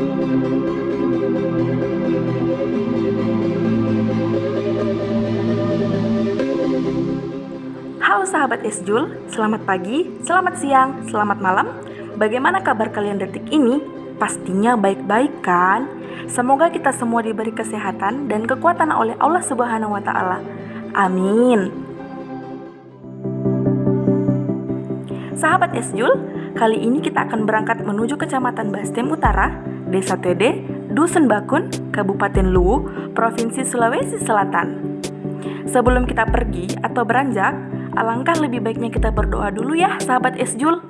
Halo sahabat Esjul, selamat pagi, selamat siang, selamat malam. Bagaimana kabar kalian detik ini? Pastinya baik-baik kan? Semoga kita semua diberi kesehatan dan kekuatan oleh Allah Subhanahu wa taala. Amin. Sahabat Esjul, kali ini kita akan berangkat menuju Kecamatan Bastem Utara, Desa Tede, Dusun Bakun, Kabupaten Luwu, Provinsi Sulawesi Selatan. Sebelum kita pergi atau beranjak, alangkah lebih baiknya kita berdoa dulu ya, sahabat Esjul.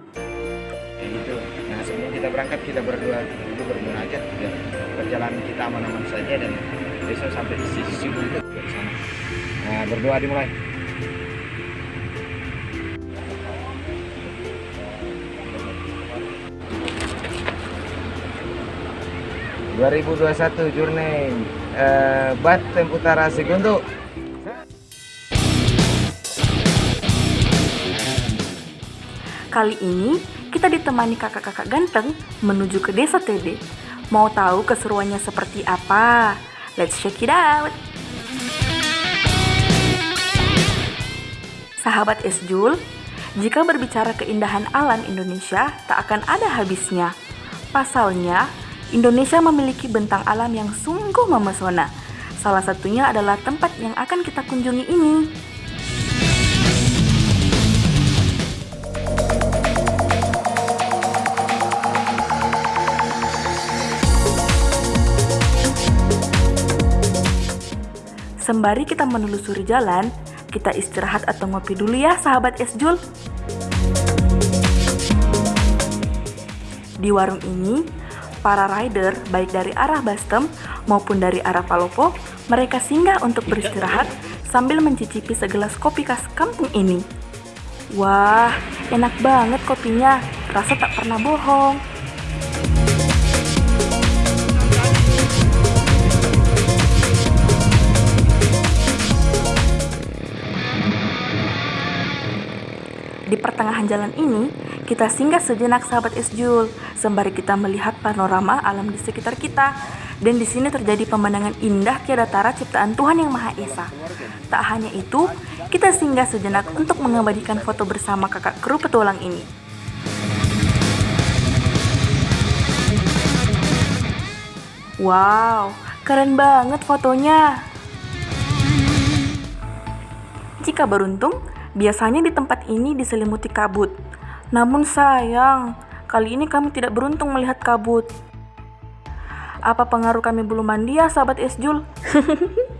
Ya gitu. Nah sebelum kita berangkat kita berdoa dulu berdoa aja biar perjalanan kita aman-aman saja dan besok sampai di sisi subuh itu. Nah berdoa dimulai. Dua ribu dua satu Journey eh, Batem Utara Segundo Kali ini kita ditemani kakak-kakak ganteng menuju ke desa Tede. Mau tahu keseruannya seperti apa? Let's check it out! Sahabat Esjul, jika berbicara keindahan alam Indonesia tak akan ada habisnya. Pasalnya, Indonesia memiliki bentang alam yang sungguh memesona. Salah satunya adalah tempat yang akan kita kunjungi ini. Sembari kita menelusuri jalan, kita istirahat atau ngopi dulu ya sahabat Esjul. Di warung ini, para rider baik dari arah Bastem maupun dari arah Palopo, mereka singgah untuk beristirahat sambil mencicipi segelas kopi khas kampung ini. Wah, enak banget kopinya, rasa tak pernah bohong. Di pertengahan jalan ini, kita singgah sejenak sahabat Esjul, sembari kita melihat panorama alam di sekitar kita. Dan di sini terjadi pemandangan indah tiada tara ciptaan Tuhan Yang Maha Esa. Tak hanya itu, kita singgah sejenak untuk mengabadikan foto bersama kakak kru petualang ini. Wow, keren banget fotonya. Jika beruntung, biasanya di tempat ini diselimuti kabut. Namun sayang, kali ini kami tidak beruntung melihat kabut. Apa pengaruh kami belum mandi ya sahabat Esjul?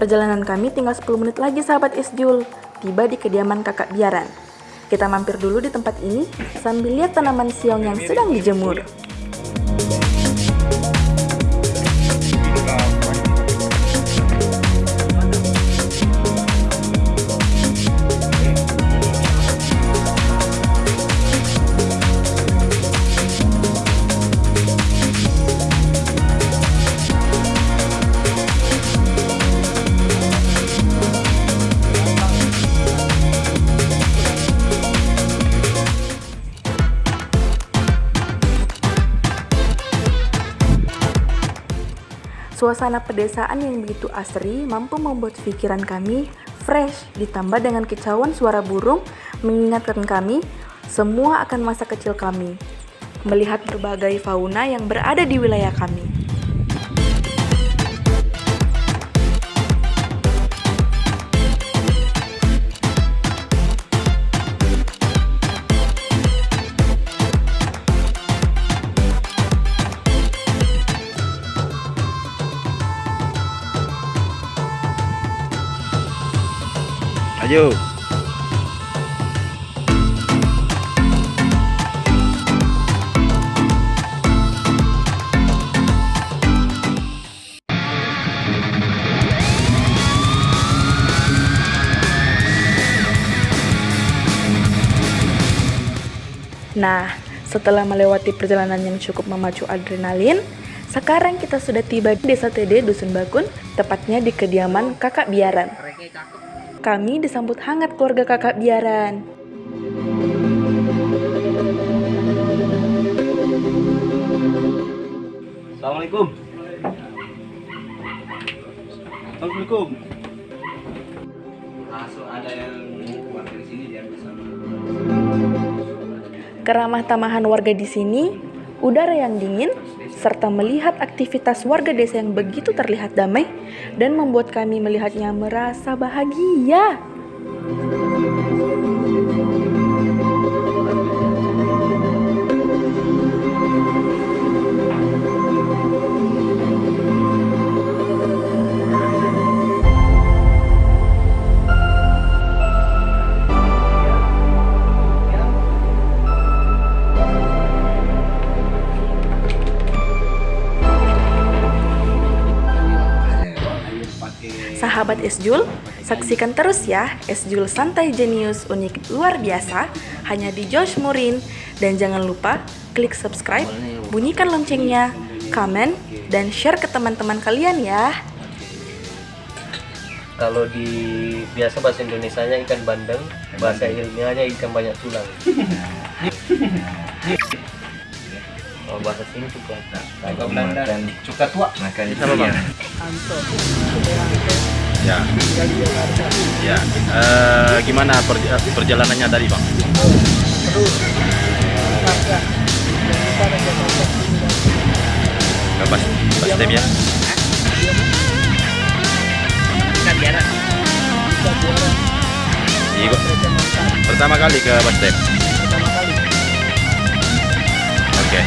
Perjalanan kami tinggal 10 menit lagi sahabat Esjul, tiba di kediaman kakak biaran. Kita mampir dulu di tempat ini sambil lihat tanaman siong yang sedang dijemur. Suasana pedesaan yang begitu asri mampu membuat pikiran kami fresh ditambah dengan kicauan suara burung mengingatkan kami semua akan masa kecil kami melihat berbagai fauna yang berada di wilayah kami. maju Nah, setelah melewati perjalanan yang cukup memacu adrenalin, sekarang kita sudah tiba di Desa TD Dusun Bakun, tepatnya di kediaman Kakak Biaran. Kami disambut hangat keluarga kakak biaran. Assalamualaikum. Assalamualaikum. Langsung ada yang keluar dari sini dia bersama. Keramah tamahan warga di sini, udara yang dingin, serta melihat aktivitas warga desa yang begitu terlihat damai dan membuat kami melihatnya merasa bahagia. Sahabat Esjul, saksikan terus ya Esjul Santai Jenius unik luar biasa hanya di Josh Murin dan jangan lupa klik subscribe, bunyikan loncengnya, komen, dan share ke teman-teman kalian ya. Kalau di biasa bahasa Indonesianya ikan bandeng, bahasa ilmiahnya ikan banyak tulang. Kalau bahasa sini juga Kalau Belanda. Cuka tua. Makan Sama, Bang? Ya. Ya. Eh, gimana perj- perjalanannya tadi, Bang? Ke Bas, Bas Tem ya? Iya. Pertama kali ke Bas Tem. Oke.